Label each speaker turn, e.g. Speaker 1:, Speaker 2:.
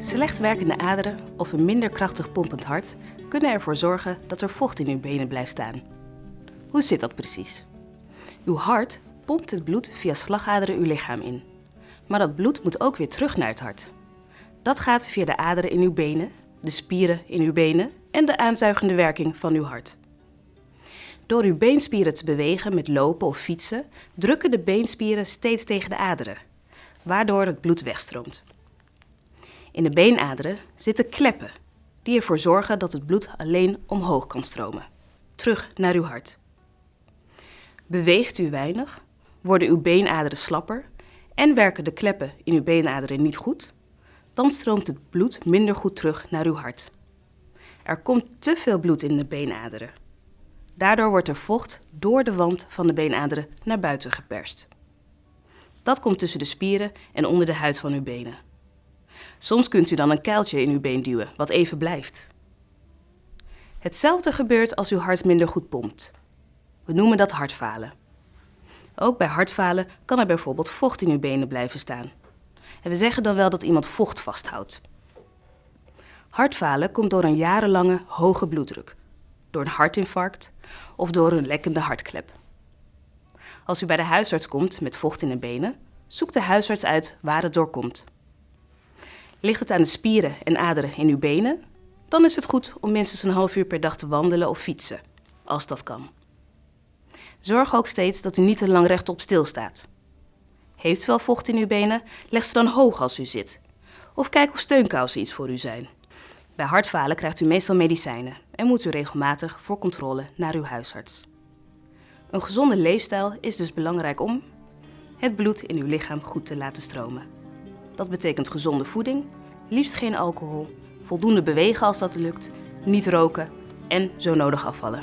Speaker 1: Slecht werkende aderen of een minder krachtig pompend hart kunnen ervoor zorgen dat er vocht in uw benen blijft staan. Hoe zit dat precies? Uw hart pompt het bloed via slagaderen uw lichaam in. Maar dat bloed moet ook weer terug naar het hart. Dat gaat via de aderen in uw benen, de spieren in uw benen en de aanzuigende werking van uw hart. Door uw beenspieren te bewegen met lopen of fietsen, drukken de beenspieren steeds tegen de aderen, waardoor het bloed wegstroomt. In de beenaderen zitten kleppen, die ervoor zorgen dat het bloed alleen omhoog kan stromen, terug naar uw hart. Beweegt u weinig, worden uw beenaderen slapper en werken de kleppen in uw beenaderen niet goed, dan stroomt het bloed minder goed terug naar uw hart. Er komt te veel bloed in de beenaderen. Daardoor wordt er vocht door de wand van de beenaderen naar buiten geperst. Dat komt tussen de spieren en onder de huid van uw benen. Soms kunt u dan een kuiltje in uw been duwen, wat even blijft. Hetzelfde gebeurt als uw hart minder goed pompt. We noemen dat hartfalen. Ook bij hartfalen kan er bijvoorbeeld vocht in uw benen blijven staan. En we zeggen dan wel dat iemand vocht vasthoudt. Hartfalen komt door een jarenlange hoge bloeddruk, door een hartinfarct of door een lekkende hartklep. Als u bij de huisarts komt met vocht in de benen, zoekt de huisarts uit waar het door komt. Ligt het aan de spieren en aderen in uw benen, dan is het goed om minstens een half uur per dag te wandelen of fietsen, als dat kan. Zorg ook steeds dat u niet te lang rechtop stilstaat. Heeft u wel vocht in uw benen, leg ze dan hoog als u zit. Of kijk of steunkousen iets voor u zijn. Bij hartfalen krijgt u meestal medicijnen en moet u regelmatig voor controle naar uw huisarts. Een gezonde leefstijl is dus belangrijk om het bloed in uw lichaam goed te laten stromen. Dat betekent gezonde voeding, liefst geen alcohol, voldoende bewegen als dat lukt, niet roken en zo nodig afvallen.